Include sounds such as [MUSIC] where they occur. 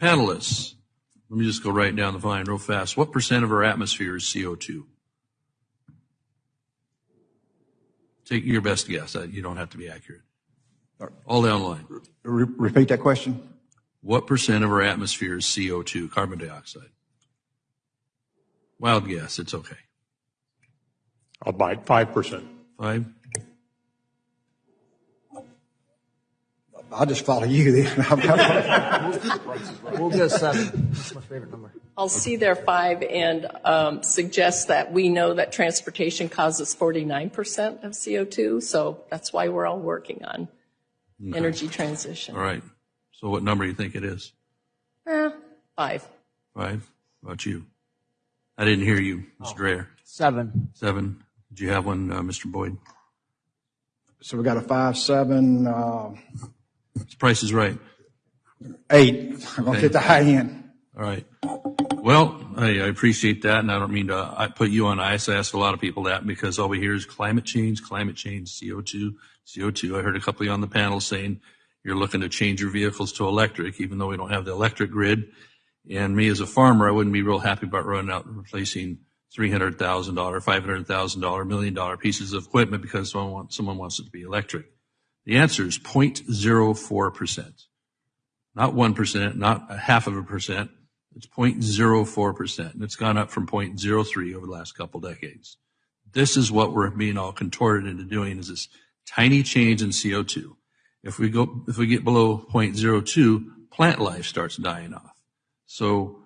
Panelists, let me just go right down the line real fast. What percent of our atmosphere is CO2? Take your best guess. You don't have to be accurate. All down the line. Repeat that question? What percent of our atmosphere is CO2, carbon dioxide? Wild guess, it's okay. I'll bite 5%. Five? I'll just follow you then. [LAUGHS] We'll go seven. That's my favorite number. I'll see their five and um, suggest that we know that transportation causes 49% of CO2, so that's why we're all working on energy transition. All right. So what number do you think it is? Eh, Five. Five? How about you? I didn't hear you, Mr. Dreyer. Seven. Seven? Did you have one, uh, Mr. Boyd? So we got a five, seven, uh, Price is right. eight. I'm gonna hit the high end. All right. Well, I, I appreciate that, and I don't mean to put you on ice. I ask a lot of people that because all we hear is climate change, climate change, CO2, CO2. I heard a couple of you on the panel saying you're looking to change your vehicles to electric, even though we don't have the electric grid. And me as a farmer, I wouldn't be real happy about running out and replacing three hundred thousand dollar, five hundred thousand dollar, million dollar pieces of equipment because someone wants, someone wants it to be electric. The answer is 0.04 percent not 1%, not a half of a percent. It's 0.04%. And it's gone up from 0.03 over the last couple decades. This is what we're being all contorted into doing is this tiny change in CO2. If we go, if we get below 0.02, plant life starts dying off. So